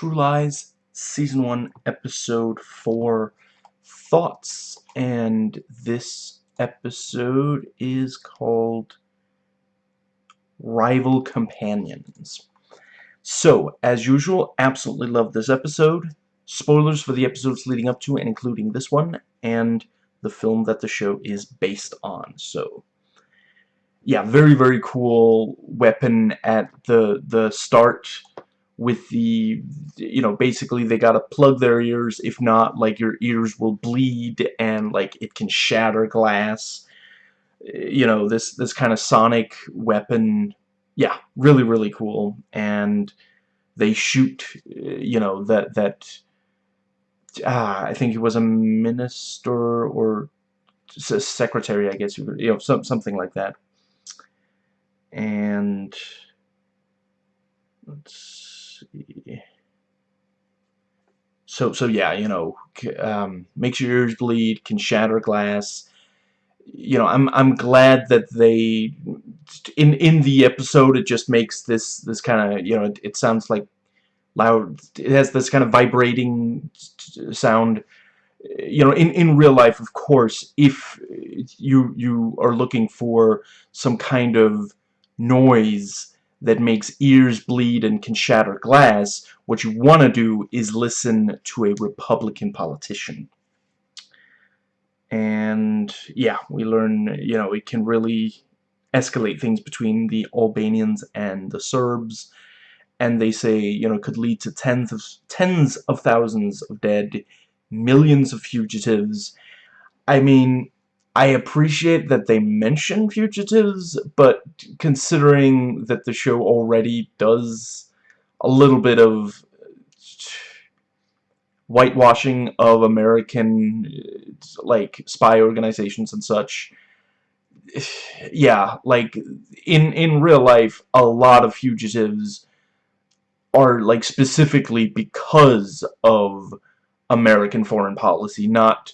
True Lies, Season 1, Episode 4, Thoughts. And this episode is called Rival Companions. So, as usual, absolutely love this episode. Spoilers for the episodes leading up to and including this one, and the film that the show is based on. So, yeah, very, very cool weapon at the, the start with the, you know, basically they gotta plug their ears, if not, like, your ears will bleed, and, like, it can shatter glass. You know, this, this kind of sonic weapon, yeah, really, really cool, and they shoot, you know, that, that, ah, I think it was a minister, or secretary, I guess, you know, some, something like that. And, let's see. So, so yeah, you know, um, makes your ears bleed, can shatter glass. You know, I'm I'm glad that they in in the episode it just makes this this kind of you know it, it sounds like loud. It has this kind of vibrating sound. You know, in in real life, of course, if you you are looking for some kind of noise that makes ears bleed and can shatter glass, what you want to do is listen to a Republican politician. And yeah, we learn, you know, it can really escalate things between the Albanians and the Serbs. And they say, you know, could lead to tens of, tens of thousands of dead, millions of fugitives. I mean, I appreciate that they mention fugitives, but considering that the show already does a little bit of whitewashing of American like spy organizations and such yeah like in in real life a lot of fugitives are like specifically because of American foreign policy not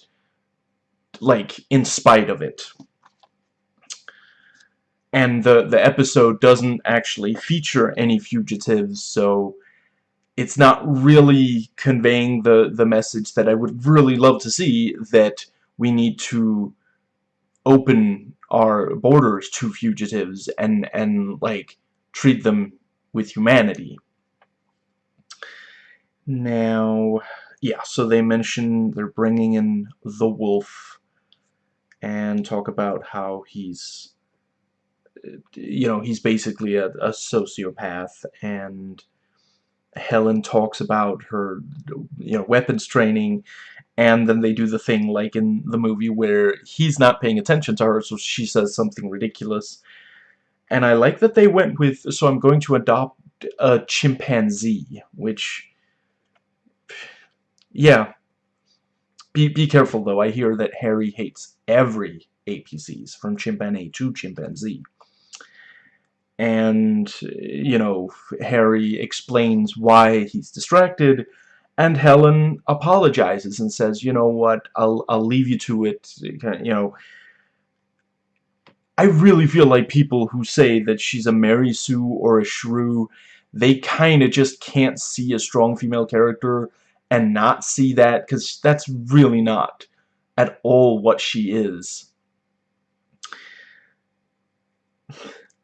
like in spite of it. And the the episode doesn't actually feature any fugitives so it's not really conveying the the message that I would really love to see that we need to open our borders to fugitives and and like treat them with humanity. Now yeah so they mention they're bringing in the wolf and talk about how he's you know he's basically a, a sociopath. And Helen talks about her you know weapons training and then they do the thing like in the movie where he's not paying attention to her so she says something ridiculous. And I like that they went with so I'm going to adopt a chimpanzee which yeah. Be, be careful though, I hear that Harry hates every APCs, from chimpanzee to chimpanzee. And, you know, Harry explains why he's distracted, and Helen apologizes and says, you know what, I'll, I'll leave you to it, you know. I really feel like people who say that she's a Mary Sue or a shrew, they kind of just can't see a strong female character and not see that because that's really not at all what she is.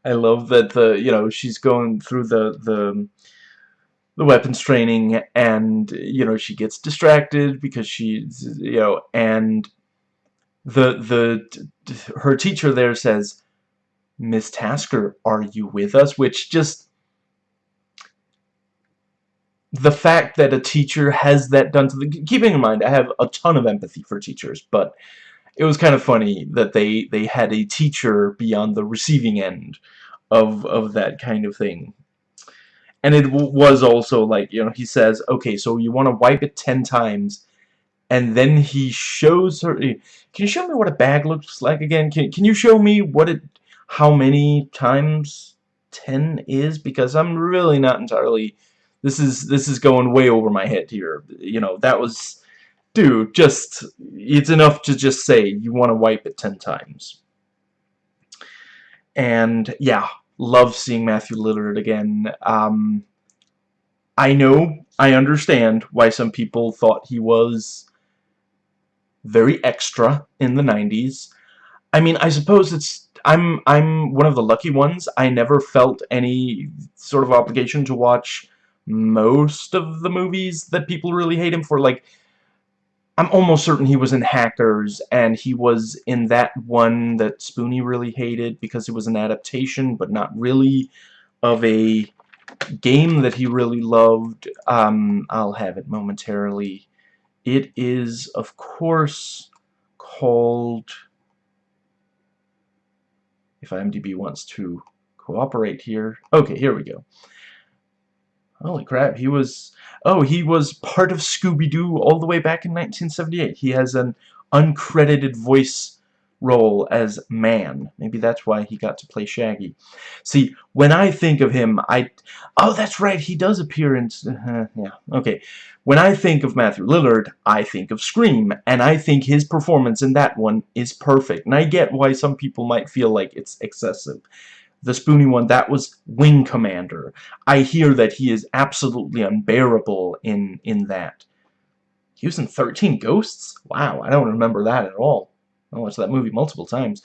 I love that the you know she's going through the the the weapons training and you know she gets distracted because she's you know and the the her teacher there says Miss Tasker are you with us which just the fact that a teacher has that done to the keeping in mind I have a ton of empathy for teachers but it was kind of funny that they they had a teacher be on the receiving end of of that kind of thing. And it was also like you know he says okay so you want to wipe it 10 times and then he shows her eh, can you show me what a bag looks like again? Can, can you show me what it how many times 10 is? Because I'm really not entirely this is this is going way over my head here. You know, that was dude, just it's enough to just say you want to wipe it 10 times. And yeah, love seeing Matthew Lillard again. Um, I know I understand why some people thought he was very extra in the 90s. I mean, I suppose it's I'm I'm one of the lucky ones. I never felt any sort of obligation to watch most of the movies that people really hate him for. Like, I'm almost certain he was in Hackers, and he was in that one that Spoony really hated because it was an adaptation, but not really, of a game that he really loved. Um, I'll have it momentarily. It is, of course, called... If IMDb wants to cooperate here. Okay, here we go. Holy crap, he was... Oh, he was part of Scooby-Doo all the way back in 1978. He has an uncredited voice role as Man. Maybe that's why he got to play Shaggy. See, when I think of him, I... Oh, that's right, he does appear in... Uh, yeah, okay. When I think of Matthew Lillard, I think of Scream, and I think his performance in that one is perfect. And I get why some people might feel like it's excessive. The spoony one, that was Wing Commander. I hear that he is absolutely unbearable in, in that. He was in 13 Ghosts? Wow, I don't remember that at all. I watched that movie multiple times.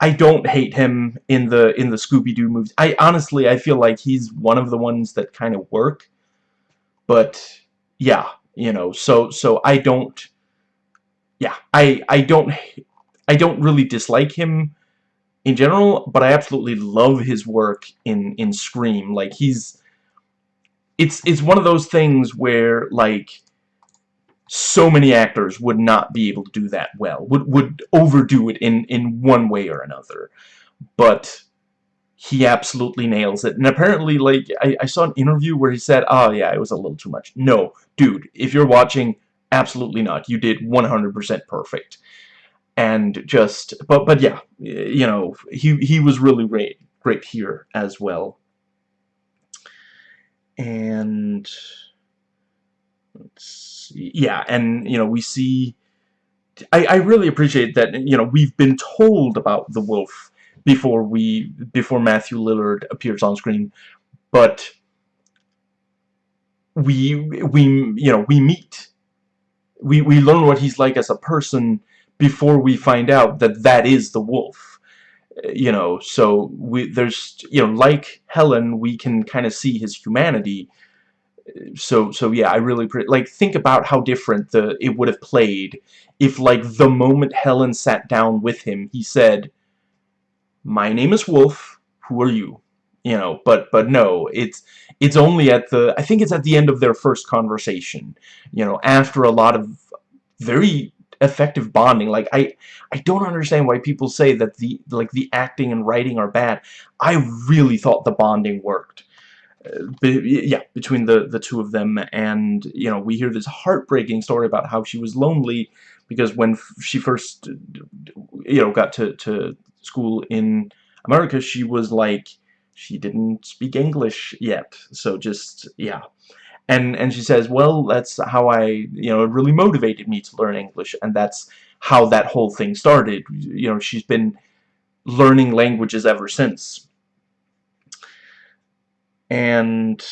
I don't hate him in the in the Scooby-Doo movies. I honestly I feel like he's one of the ones that kind of work. But yeah, you know, so so I don't yeah, I I don't I don't really dislike him in general, but I absolutely love his work in in Scream. Like he's it's it's one of those things where like so many actors would not be able to do that well. Would would overdo it in in one way or another. But he absolutely nails it. And apparently, like, I, I saw an interview where he said, oh, yeah, it was a little too much. No, dude, if you're watching, absolutely not. You did 100% perfect. And just, but, but yeah, you know, he, he was really great, great here as well. And, let's see, yeah, and, you know, we see, I, I really appreciate that, you know, we've been told about the wolf before we before Matthew Lillard appears on screen but we we you know we meet we we learn what he's like as a person before we find out that that is the wolf uh, you know so we there's you know like Helen we can kind of see his humanity uh, so so yeah I really like think about how different the it would have played if like the moment Helen sat down with him he said my name is Wolf, who are you? You know, but but no, it's it's only at the I think it's at the end of their first conversation. You know, after a lot of very effective bonding. Like I I don't understand why people say that the like the acting and writing are bad. I really thought the bonding worked. Uh, yeah, between the the two of them and you know, we hear this heartbreaking story about how she was lonely because when she first you know got to to school in America, she was like, she didn't speak English yet. So just, yeah. And, and she says, well, that's how I, you know, it really motivated me to learn English. And that's how that whole thing started. You know, she's been learning languages ever since. And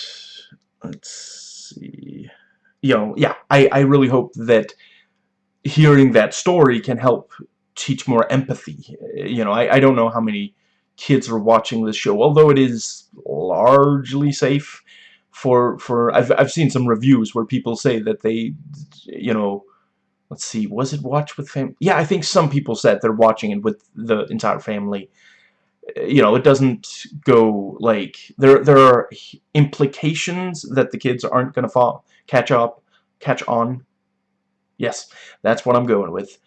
let's see. You know, yeah, I, I really hope that hearing that story can help teach more empathy. You know, I, I don't know how many kids are watching this show, although it is largely safe for, for I've, I've seen some reviews where people say that they, you know, let's see, was it watch with family? Yeah, I think some people said they're watching it with the entire family. Uh, you know, it doesn't go, like, there, there are implications that the kids aren't going to fall, catch up, catch on. Yes, that's what I'm going with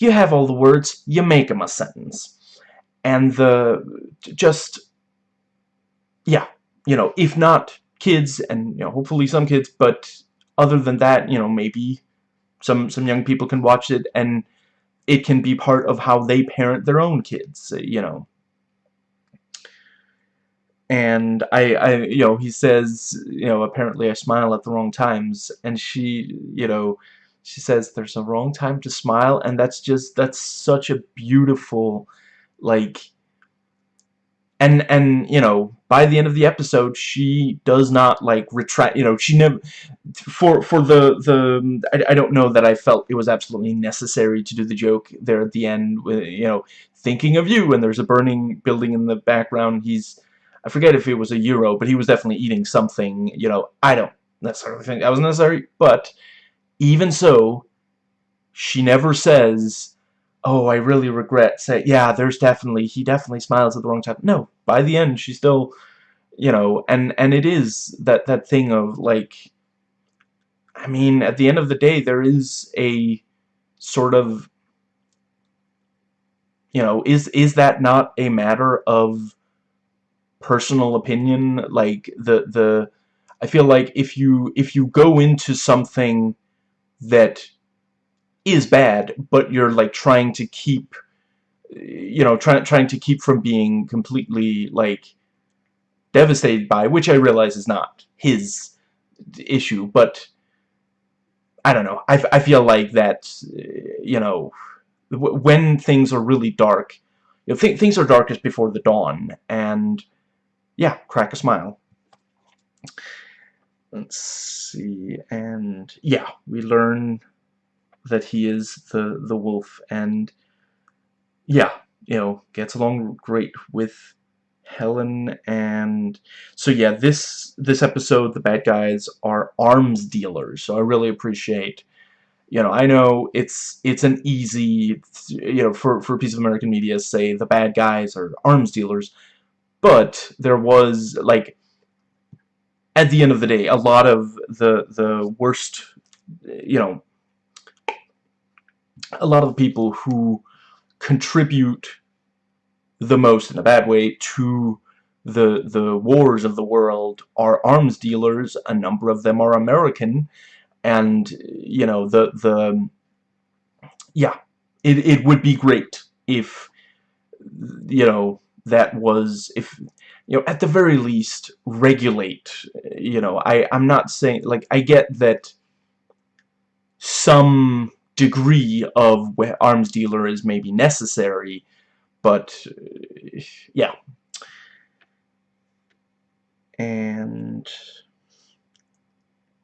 you have all the words, you make them a sentence. And the, just, yeah, you know, if not kids, and, you know, hopefully some kids, but other than that, you know, maybe some, some young people can watch it, and it can be part of how they parent their own kids, you know. And I, I, you know, he says, you know, apparently I smile at the wrong times, and she, you know, she says there's a wrong time to smile and that's just that's such a beautiful like and and you know by the end of the episode she does not like retract you know she never for for the the I, I don't know that I felt it was absolutely necessary to do the joke there at the end with you know thinking of you and there's a burning building in the background. He's I forget if it was a euro but he was definitely eating something you know. I don't necessarily think that was necessary but even so she never says oh, I really regret say yeah, there's definitely he definitely smiles at the wrong time. No, by the end she still you know, and and it is that that thing of like I mean, at the end of the day there is a sort of you know, is is that not a matter of personal opinion like the the I feel like if you if you go into something that is bad, but you're like trying to keep you know, trying trying to keep from being completely like devastated by, which I realize is not his issue, but I don't know. I, I feel like that, uh, you know, when things are really dark, you know, th things are darkest before the dawn, and yeah, crack a smile. Let's see, and yeah, we learn that he is the the wolf. And yeah you know gets along great with Helen. And so yeah this this episode the bad guys are arms dealers. So I really appreciate you know I know it's it's an easy you know for for a piece of American media say the bad guys are arms dealers. But there was like at the end of the day a lot of the the worst you know a lot of people who contribute the most in a bad way to the the wars of the world are arms dealers. A number of them are American. And you know the the yeah it, it would be great if you know that was if you know at the very least regulate you know. I I'm not saying like I get that some degree of where arms dealer is maybe necessary, but uh, yeah. And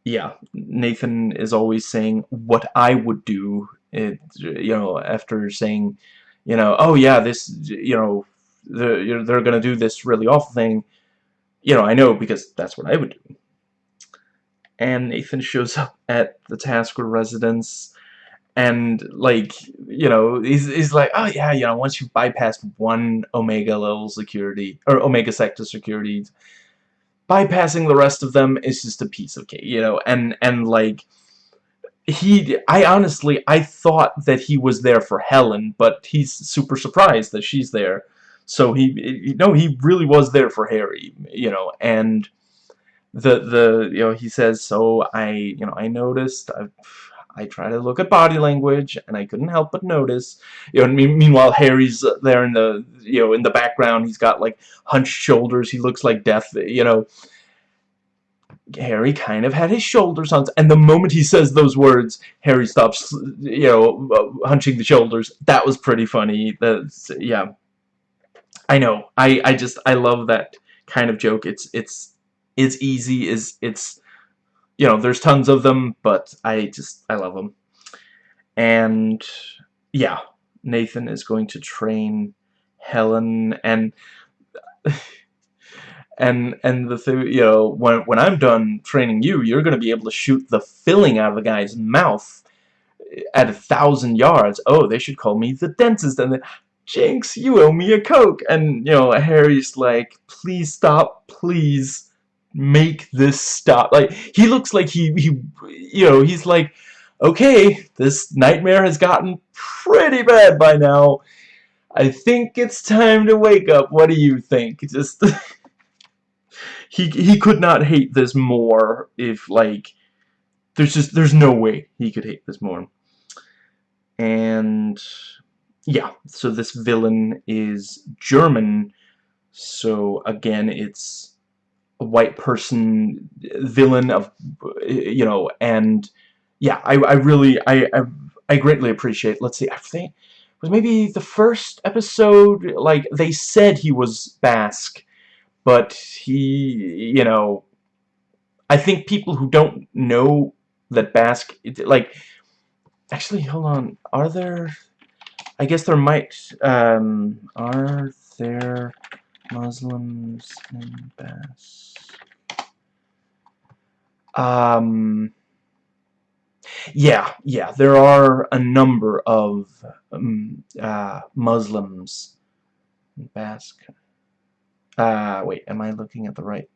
yeah, Nathan is always saying what I would do, it, you know, after saying, you know, oh yeah, this, you know, they're, they're going to do this really awful thing, you know, I know because that's what I would do. And Nathan shows up at the Tasker residence and like you know he's, he's like oh yeah you know once you bypass one omega level security or omega sector security. Bypassing the rest of them is just a piece of cake you know? And and like he I honestly I thought that he was there for Helen but he's super surprised that she's there. So he you know he really was there for Harry you know? And the the you know he says so I you know I noticed I've I try to look at body language, and I couldn't help but notice. You know, meanwhile, Harry's there in the you know in the background. He's got like hunched shoulders. He looks like death. You know, Harry kind of had his shoulders on, and the moment he says those words, Harry stops. You know, uh, hunching the shoulders. That was pretty funny. That's yeah. I know. I I just I love that kind of joke. It's it's it's easy. Is it's you know, there's tons of them, but I just, I love them. And, yeah, Nathan is going to train Helen, and, and, and the thing, you know, when, when I'm done training you, you're going to be able to shoot the filling out of a guy's mouth at a thousand yards. Oh, they should call me the dentist, and Jinx, you owe me a Coke. And, you know, Harry's like, please stop, please make this stop. Like, he looks like he, he you know, he's like, okay, this nightmare has gotten pretty bad by now. I think it's time to wake up. What do you think? Just, he, he could not hate this more if, like, there's just, there's no way he could hate this more. And, yeah, so this villain is German, so again, it's white person villain of you know and yeah I, I really I, I, I greatly appreciate let's see I think was maybe the first episode, like, they said he was Basque, but he, you know, I think people who don't know that Basque, like, actually, hold on, are there, I guess there might, um, are there Muslims in Basque? Um, yeah, yeah, there are a number of um, uh, Muslims in Basque. Uh, wait, am I looking at the right?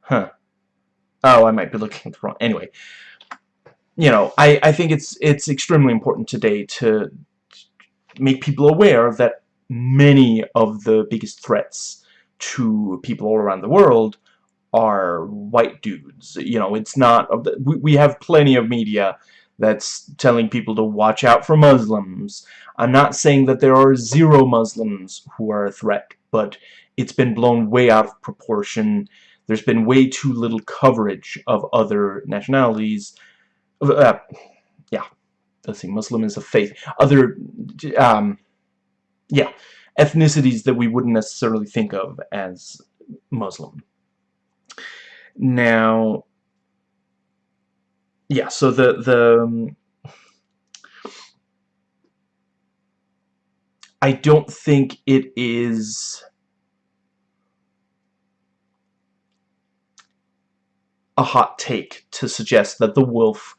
Huh. Oh, I might be looking at the wrong. Anyway, you know, I, I think it's it's extremely important today to make people aware that many of the biggest threats to people all around the world are white dudes. You know, it's not... We, we have plenty of media that's telling people to watch out for Muslims. I'm not saying that there are zero Muslims who are a threat, but it's been blown way out of proportion. There's been way too little coverage of other nationalities. Uh, yeah, let's see, Muslim is a faith. Other, um, yeah, ethnicities that we wouldn't necessarily think of as Muslim. Now, yeah, so the, the, um, I don't think it is a hot take to suggest that the wolf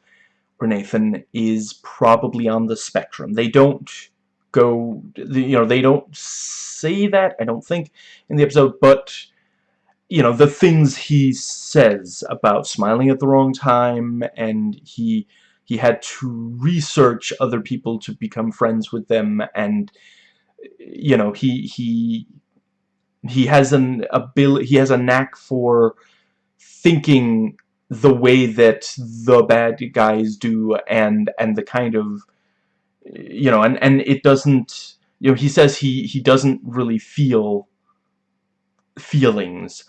or Nathan is probably on the spectrum. They don't go, you know, they don't say that, I don't think, in the episode, but you know, the things he says about smiling at the wrong time, and he he had to research other people to become friends with them, and you know, he he he has an ability, he has a knack for thinking the way that the bad guys do, and and the kind of you know, and and it doesn't, you know, he says he he doesn't really feel feelings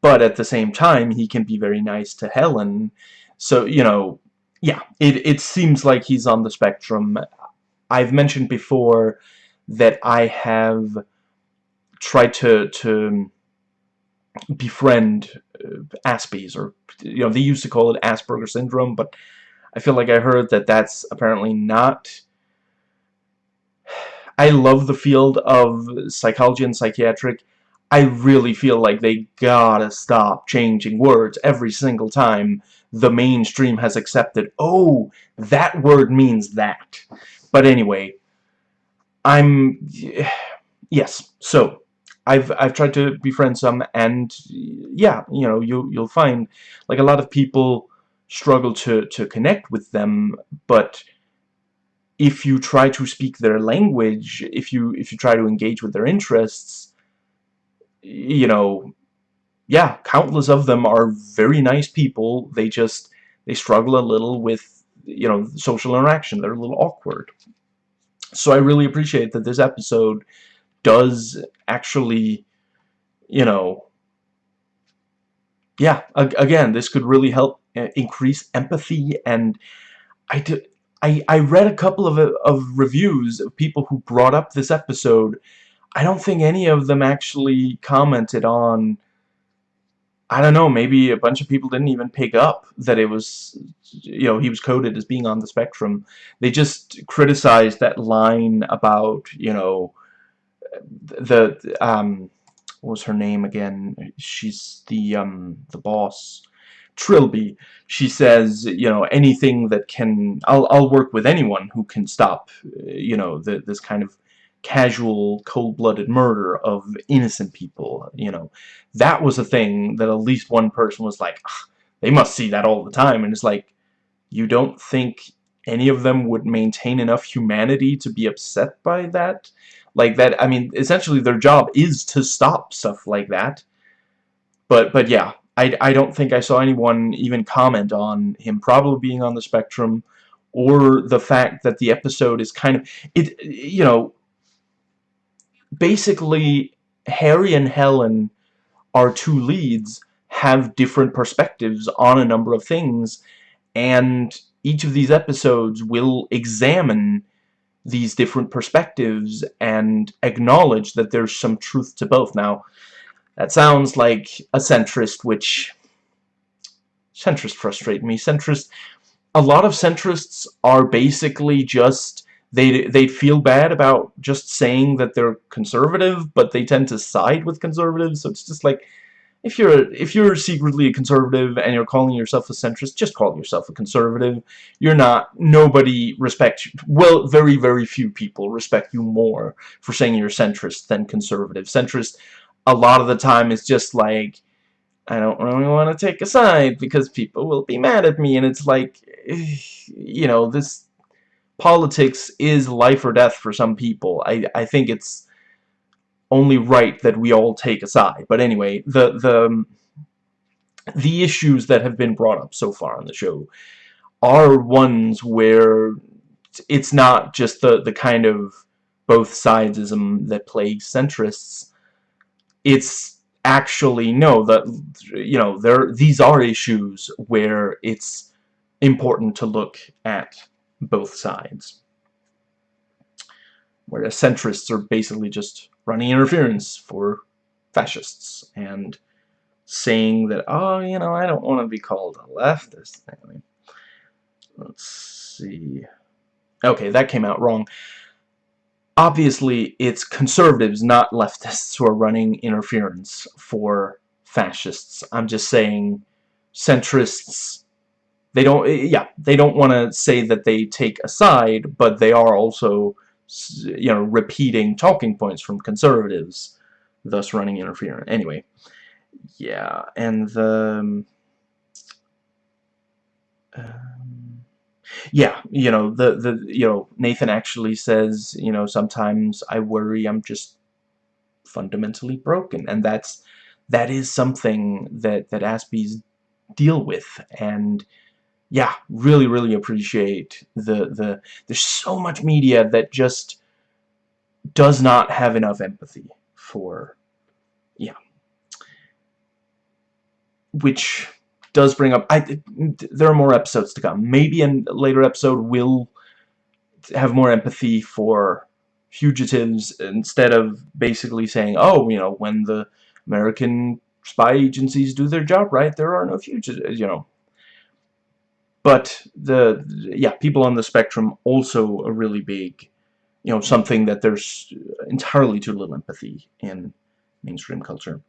but at the same time he can be very nice to Helen. So you know yeah it, it seems like he's on the spectrum. I've mentioned before that I have tried to to befriend uh, Aspies or you know they used to call it Asperger syndrome but I feel like I heard that that's apparently not I love the field of psychology and psychiatric I really feel like they gotta stop changing words every single time the mainstream has accepted, oh, that word means that. But anyway, I'm, yes, so, I've, I've tried to befriend some, and, yeah, you know, you, you'll find, like, a lot of people struggle to, to connect with them, but if you try to speak their language, if you, if you try to engage with their interests, you know, yeah, countless of them are very nice people. They just, they struggle a little with, you know, social interaction. They're a little awkward. So I really appreciate that this episode does actually, you know, yeah, again, this could really help uh, increase empathy and I did I, I read a couple of, of reviews of people who brought up this episode I don't think any of them actually commented on I don't know, maybe a bunch of people didn't even pick up that it was, you know, he was coded as being on the spectrum. They just criticized that line about, you know, the, um, what was her name again? She's the, um, the boss. Trilby. She says, you know, anything that can, I'll, I'll work with anyone who can stop, uh, you know, the, this kind of casual, cold-blooded murder of innocent people, you know. That was a thing that at least one person was like, ah, they must see that all the time, and it's like, you don't think any of them would maintain enough humanity to be upset by that? Like that, I mean, essentially their job is to stop stuff like that. But, but yeah, I, I don't think I saw anyone even comment on him probably being on the spectrum or the fact that the episode is kind of, it, you know, basically Harry and Helen, our two leads, have different perspectives on a number of things, and each of these episodes will examine these different perspectives and acknowledge that there's some truth to both. Now, that sounds like a centrist, which... Centrists frustrate me. Centrists... A lot of centrists are basically just... They, they feel bad about just saying that they're conservative, but they tend to side with conservatives, so it's just like if you're if you're secretly a conservative and you're calling yourself a centrist, just call yourself a conservative. You're not. Nobody respects you. Well, very very few people respect you more for saying you're centrist than conservative. Centrist, a lot of the time, is just like, I don't really want to take a side because people will be mad at me, and it's like, you know, this politics is life or death for some people. I I think it's only right that we all take a side. But anyway, the the um, the issues that have been brought up so far on the show are ones where it's not just the the kind of both sidesism that plagues centrists. It's actually no that you know there these are issues where it's important to look at both sides. Whereas centrists are basically just running interference for fascists and saying that, oh, you know, I don't want to be called a leftist. Let's see. Okay, that came out wrong. Obviously, it's conservatives, not leftists, who are running interference for fascists. I'm just saying centrists, they don't, yeah, they don't want to say that they take a side, but they are also you know, repeating talking points from conservatives, thus running interference. Anyway, yeah, and the... Um, yeah, you know, the, the, you know, Nathan actually says, you know, sometimes I worry I'm just fundamentally broken, and that's, that is something that, that Aspies deal with, and, yeah, really, really appreciate the, the, there's so much media that just does not have enough empathy for, yeah. Which does bring up, I, there are more episodes to come. Maybe a later episode will have more empathy for fugitives instead of basically saying, oh, you know, when the American spy agencies do their job right, there are no fugitives, you know but the yeah people on the spectrum also a really big you know something that there's entirely too little empathy in mainstream culture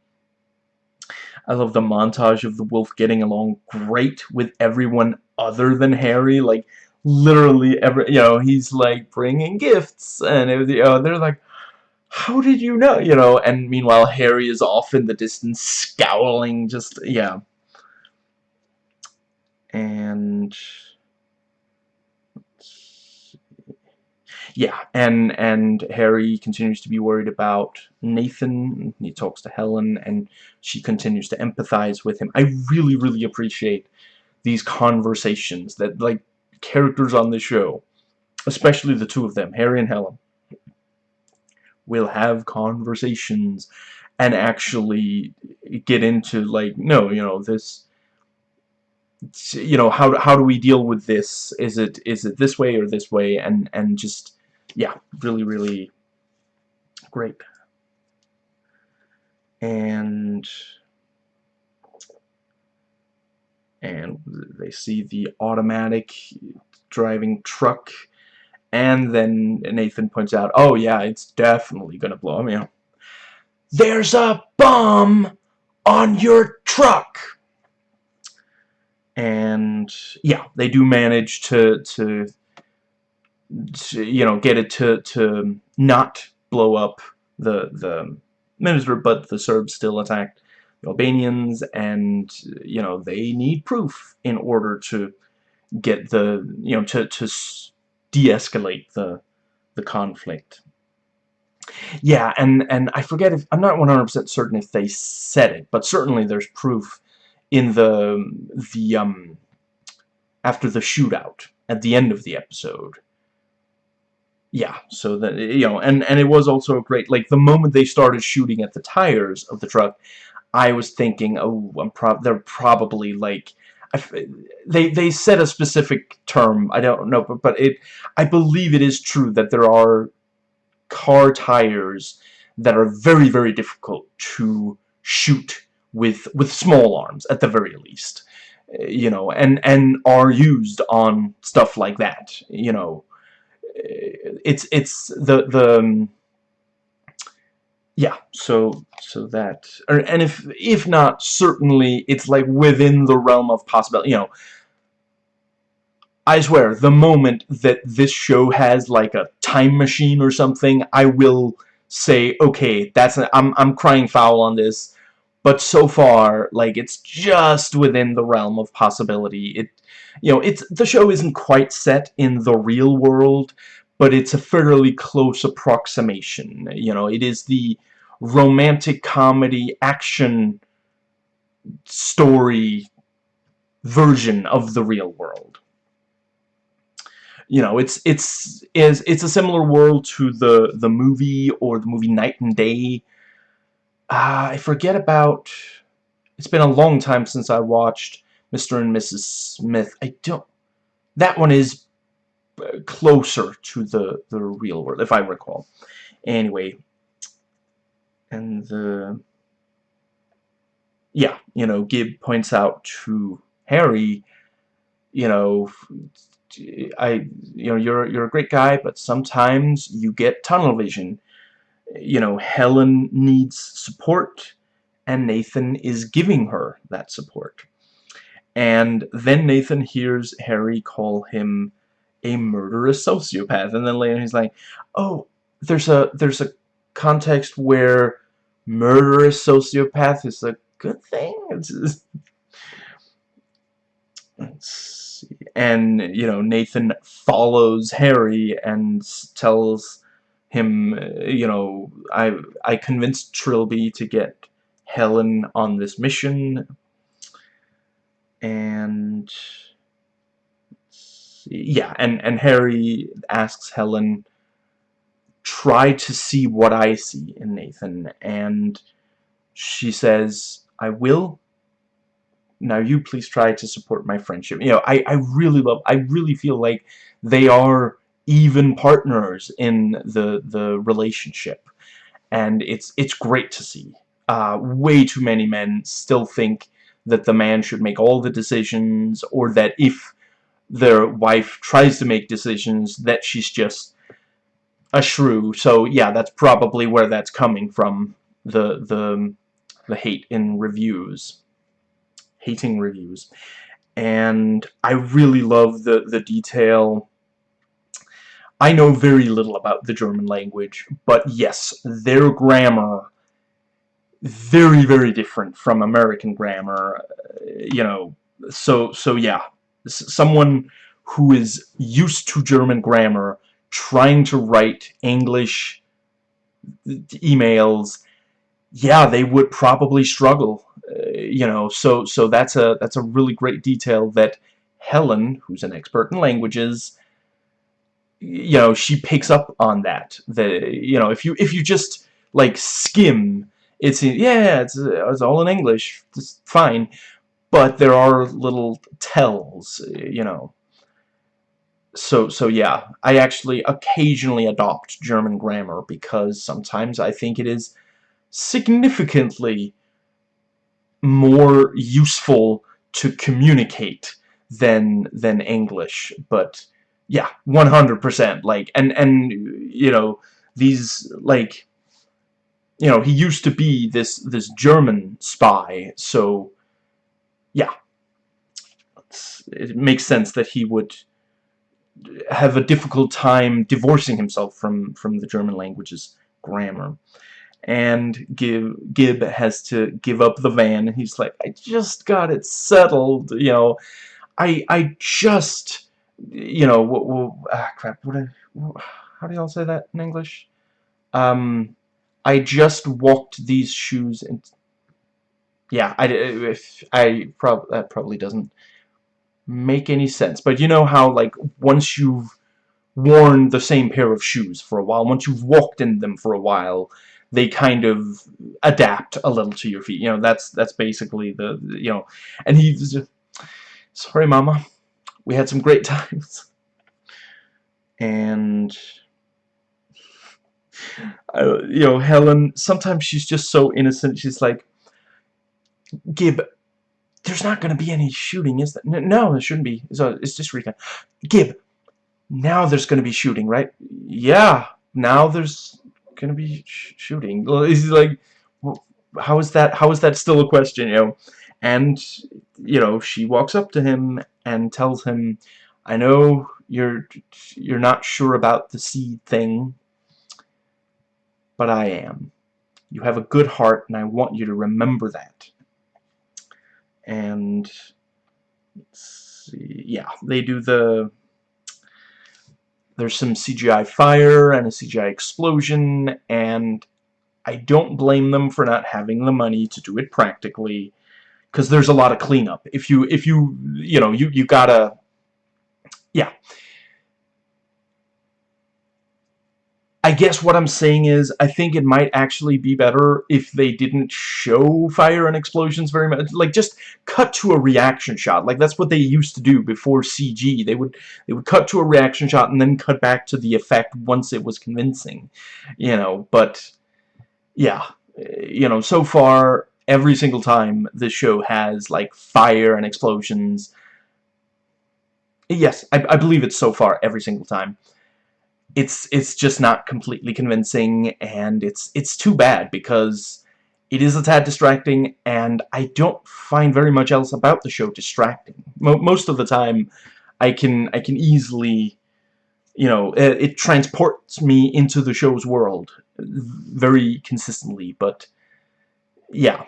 I love the montage of the wolf getting along great with everyone other than Harry like literally every you know he's like bringing gifts and it, was, you know, they're like how did you know? You know and meanwhile Harry is off in the distance scowling just yeah. And yeah, and and Harry continues to be worried about Nathan. He talks to Helen, and she continues to empathize with him. I really, really appreciate these conversations that like characters on the show, especially the two of them, Harry and Helen, will have conversations and actually get into like no, you know this you know how how do we deal with this is it is it this way or this way and and just yeah really really great. And and they see the automatic driving truck and then Nathan points out oh yeah it's definitely gonna blow me up. There's a bomb on your truck! And yeah, they do manage to, to, to you know, get it to, to not blow up the, the minister, but the Serbs still attacked the Albanians, and, you know, they need proof in order to get the, you know, to, to de-escalate the, the conflict. Yeah, and, and I forget if, I'm not 100% certain if they said it, but certainly there's proof in the the um after the shootout at the end of the episode yeah so that you know and and it was also great like the moment they started shooting at the tires of the truck I was thinking oh I'm prob they're probably like they they said a specific term. I don't know, but but it I believe it is true that there are car tires that are very very difficult to shoot with with small arms at the very least eh, you know and and are used on stuff like that you know it's it's the the um, yeah so so that and if if not certainly it's like within the realm of possibility you know. I swear the moment that this show has like a time machine or something I will say okay that's I'm I'm crying foul on this. But so far like it's just within the realm of possibility. It you know it's the show isn't quite set in the real world but it's a fairly close approximation. You know it is the romantic comedy action story version of the real world. You know it's it's is it's a similar world to the the movie or the movie Knight and Day. Uh, I forget about... It's been a long time since I watched Mr. and Mrs. Smith. I don't... That one is uh, closer to the, the real world, if I recall. Anyway. And the... Yeah, you know, Gib points out to Harry, you know, I, you know, you're you're a great guy, but sometimes you get tunnel vision you know, Helen needs support, and Nathan is giving her that support. And then Nathan hears Harry call him a murderous sociopath, and then later he's like, "Oh, there's a there's a context where murderous sociopath is a good thing." and you know Nathan follows Harry and tells him, uh, you know, I I convinced Trilby to get Helen on this mission, and yeah, and and Harry asks Helen, try to see what I see in Nathan, and she says, I will. Now you please try to support my friendship. You know, I, I really love, I really feel like they are even partners in the the relationship and it's it's great to see uh, way too many men still think that the man should make all the decisions or that if their wife tries to make decisions that she's just a shrew. So yeah that's probably where that's coming from the the the hate in reviews hating reviews. And I really love the the detail. I know very little about the German language, but yes, their grammar very very different from American grammar you know so so yeah. Someone who is used to German grammar trying to write English emails yeah they would probably struggle uh, you know. So so that's a that's a really great detail that Helen who's an expert in languages you know she picks up on that. The you know if you if you just like skim it's yeah it's, it's all in English. It's fine. But there are little tells you know. So so yeah I actually occasionally adopt German grammar because sometimes I think it is significantly more useful to communicate than than English. But yeah 100% like and and you know these like you know he used to be this this German spy. So yeah. It makes sense that he would have a difficult time divorcing himself from from the German language's grammar. And give Gib has to give up the van. And he's like I just got it settled you know. I I just you know, ah, crap, what, what, how do y'all say that in English? Um, I just walked these shoes and, yeah, I, if, I, prob that probably doesn't make any sense, but you know how, like, once you've worn the same pair of shoes for a while, once you've walked in them for a while, they kind of adapt a little to your feet, you know, that's, that's basically the, you know, and he's, sorry mama. We had some great times. And uh, you know Helen sometimes she's just so innocent. She's like Gib there's not going to be any shooting is there? No there shouldn't be. It's, it's just recon Gib now there's going to be shooting right? Yeah now there's going to be sh shooting. He's like how is that how is that still a question you know? And you know she walks up to him and tells him I know you're you're not sure about the seed thing but I am. You have a good heart and I want you to remember that. And see, yeah they do the there's some CGI fire and a CGI explosion and I don't blame them for not having the money to do it practically because there's a lot of cleanup. If you if you you know you you gotta yeah I guess what I'm saying is I think it might actually be better if they didn't show fire and explosions very much like just cut to a reaction shot. Like that's what they used to do before CG they would they would cut to a reaction shot and then cut back to the effect once it was convincing you know but yeah you know so far every single time this show has like fire and explosions yes I, I believe it so far every single time it's it's just not completely convincing and it's it's too bad because it is a tad distracting and I don't find very much else about the show distracting. Mo most of the time I can I can easily you know it, it transports me into the show's world very consistently but yeah.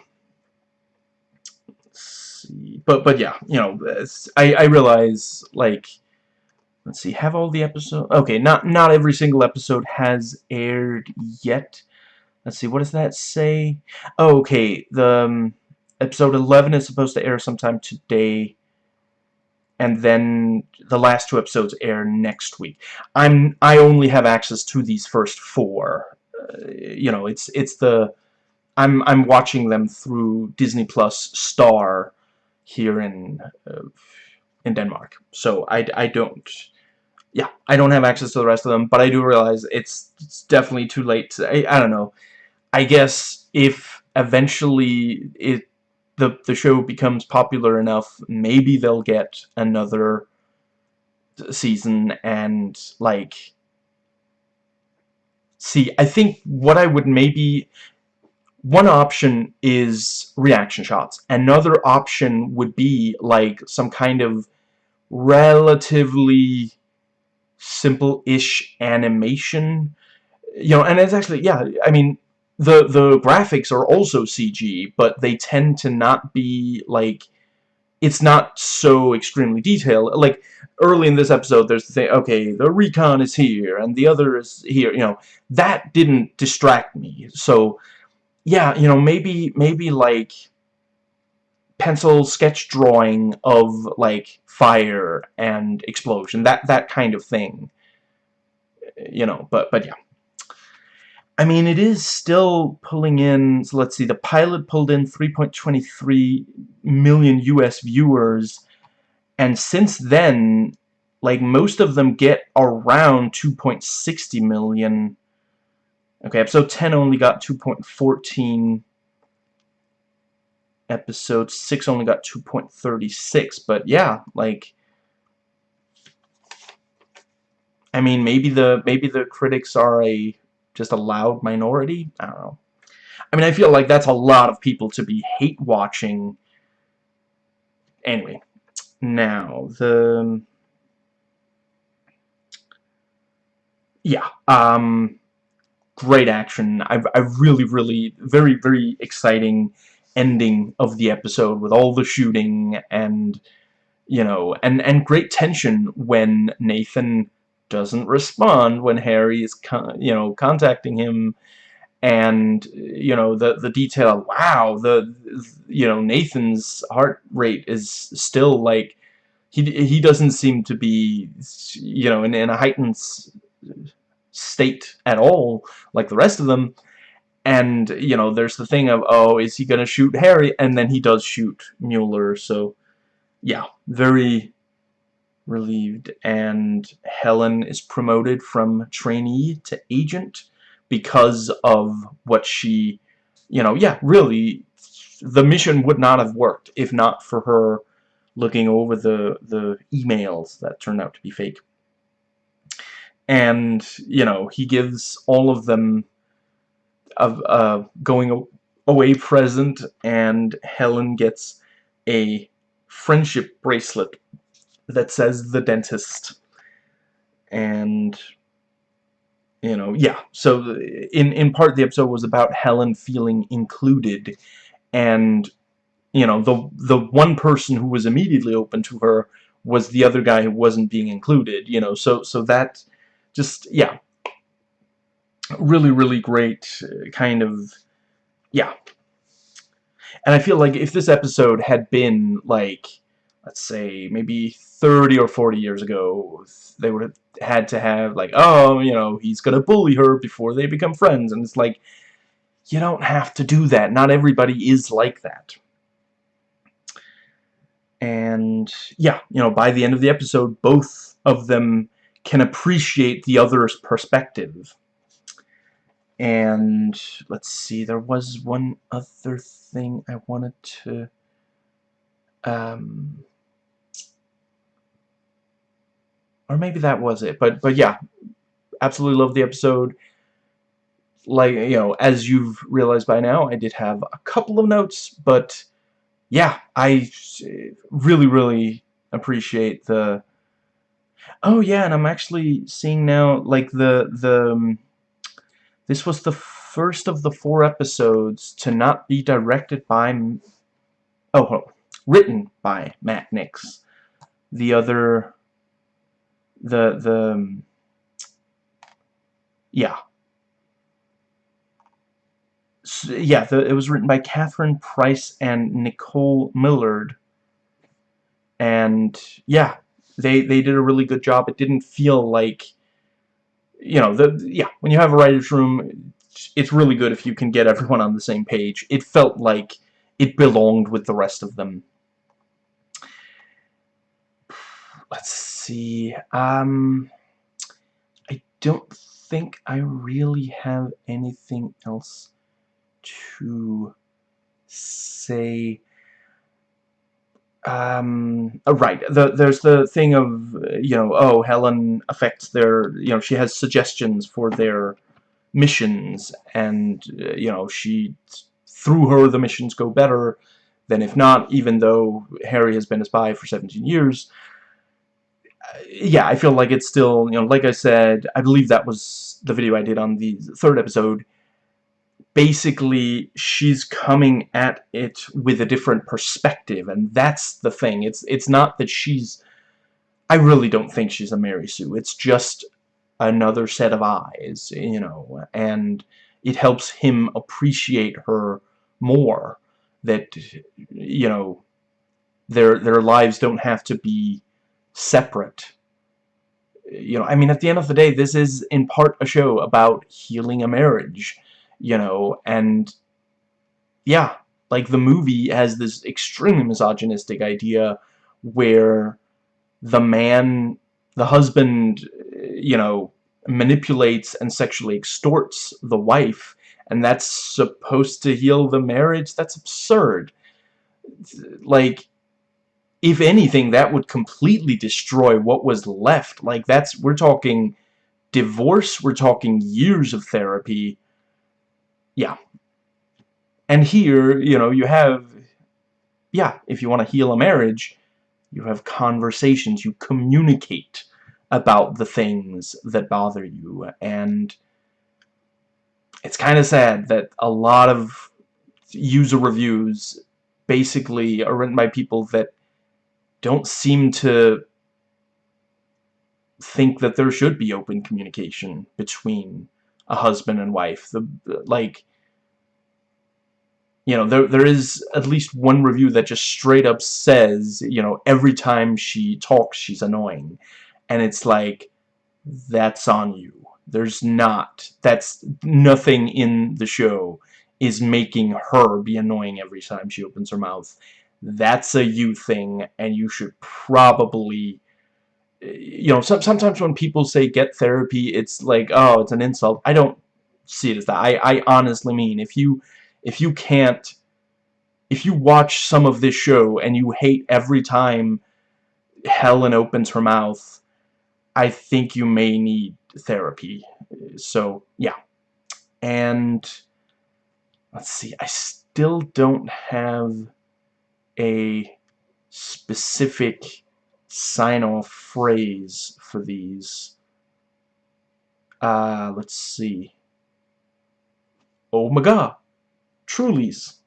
But but yeah you know I, I realize like let's see, have all the episodes? Okay, not not every single episode has aired yet. Let's see, what does that say? Oh, okay, the um, episode 11 is supposed to air sometime today, and then the last two episodes air next week. I'm I only have access to these first four. Uh, you know, it's it's the I'm I'm watching them through Disney Plus Star here in uh, in Denmark. So I I don't yeah, I don't have access to the rest of them, but I do realize it's, it's definitely too late. To, I, I don't know. I guess if eventually it the the show becomes popular enough, maybe they'll get another season and like see I think what I would maybe one option is reaction shots another option would be like some kind of relatively simple-ish animation. You know, and it's actually, yeah, I mean, the, the graphics are also CG, but they tend to not be, like, it's not so extremely detailed. Like, early in this episode, there's the thing, okay, the recon is here, and the other is here, you know, that didn't distract me. So, yeah, you know, maybe, maybe, like, pencil sketch drawing of like fire and explosion that that kind of thing. You know but but yeah. I mean it is still pulling in so let's see the pilot pulled in 3.23 million US viewers and since then like most of them get around 2.60 million. Okay episode 10 only got 2.14 episode 6 only got 2.36 but yeah like I mean maybe the maybe the critics are a just a loud minority? I don't know. I mean I feel like that's a lot of people to be hate watching. Anyway now the yeah um great action. I, I really really very very exciting ending of the episode with all the shooting and you know and and great tension when Nathan doesn't respond when Harry is you know contacting him and you know the the detail wow the you know Nathan's heart rate is still like he he doesn't seem to be you know in, in a heightened state at all like the rest of them and you know there's the thing of oh is he gonna shoot Harry and then he does shoot Mueller so yeah, very relieved. And Helen is promoted from trainee to agent because of what she, you know, yeah, really, the mission would not have worked if not for her looking over the, the emails that turned out to be fake. And, you know, he gives all of them Uh, a, a going away present, and Helen gets a friendship bracelet that says the dentist. And, you know, yeah. So, in, in part, the episode was about Helen feeling included. And, you know, the, the one person who was immediately open to her was the other guy who wasn't being included, you know. So, so that just, yeah. Really, really great uh, kind of, yeah. And I feel like if this episode had been, like, let's say, maybe 30 or 40 years ago, they would have had to have, like, oh, you know, he's going to bully her before they become friends. And it's like, you don't have to do that. Not everybody is like that. And, yeah, you know, by the end of the episode, both of them can appreciate the other's perspective. And, let's see, there was one other thing I wanted to... Um, or maybe that was it. But but yeah, absolutely love the episode. Like you know, as you've realized by now, I did have a couple of notes, but yeah, I really really appreciate the. Oh yeah, and I'm actually seeing now like the the. This was the first of the four episodes to not be directed by. Oh, written by Matt Nix. The other the the um, yeah so, yeah the, it was written by Catherine Price and Nicole Millard and yeah they they did a really good job it didn't feel like you know the yeah when you have a writer's room it's really good if you can get everyone on the same page it felt like it belonged with the rest of them let's see. Um, I don't think I really have anything else to say. Um, oh, right, the, there's the thing of, you know, oh, Helen affects their, you know, she has suggestions for their missions, and, uh, you know, she, through her, the missions go better than if not, even though Harry has been a spy for 17 years yeah, I feel like it's still, you know, like I said, I believe that was the video I did on the third episode. Basically, she's coming at it with a different perspective, and that's the thing. It's it's not that she's... I really don't think she's a Mary Sue. It's just another set of eyes, you know, and it helps him appreciate her more. That, you know, their their lives don't have to be separate. You know, I mean, at the end of the day, this is in part a show about healing a marriage, you know, and yeah, like the movie has this extremely misogynistic idea where the man, the husband, you know, manipulates and sexually extorts the wife, and that's supposed to heal the marriage? That's absurd. Like, if anything, that would completely destroy what was left. Like, that's, we're talking divorce, we're talking years of therapy. Yeah. And here, you know, you have, yeah, if you want to heal a marriage, you have conversations, you communicate about the things that bother you, and it's kind of sad that a lot of user reviews basically are written by people that don't seem to think that there should be open communication between a husband and wife. The like you know, there there is at least one review that just straight up says, you know, every time she talks she's annoying. And it's like that's on you. There's not. That's nothing in the show is making her be annoying every time she opens her mouth that's a you thing, and you should probably you know, some, sometimes when people say get therapy, it's like, oh, it's an insult. I don't see it as that. I, I honestly mean, if you, if you can't, if you watch some of this show and you hate every time Helen opens her mouth, I think you may need therapy. So, yeah. And, let's see, I still don't have a specific sign-off phrase for these. Uh, let's see. Oh my god. Trulies.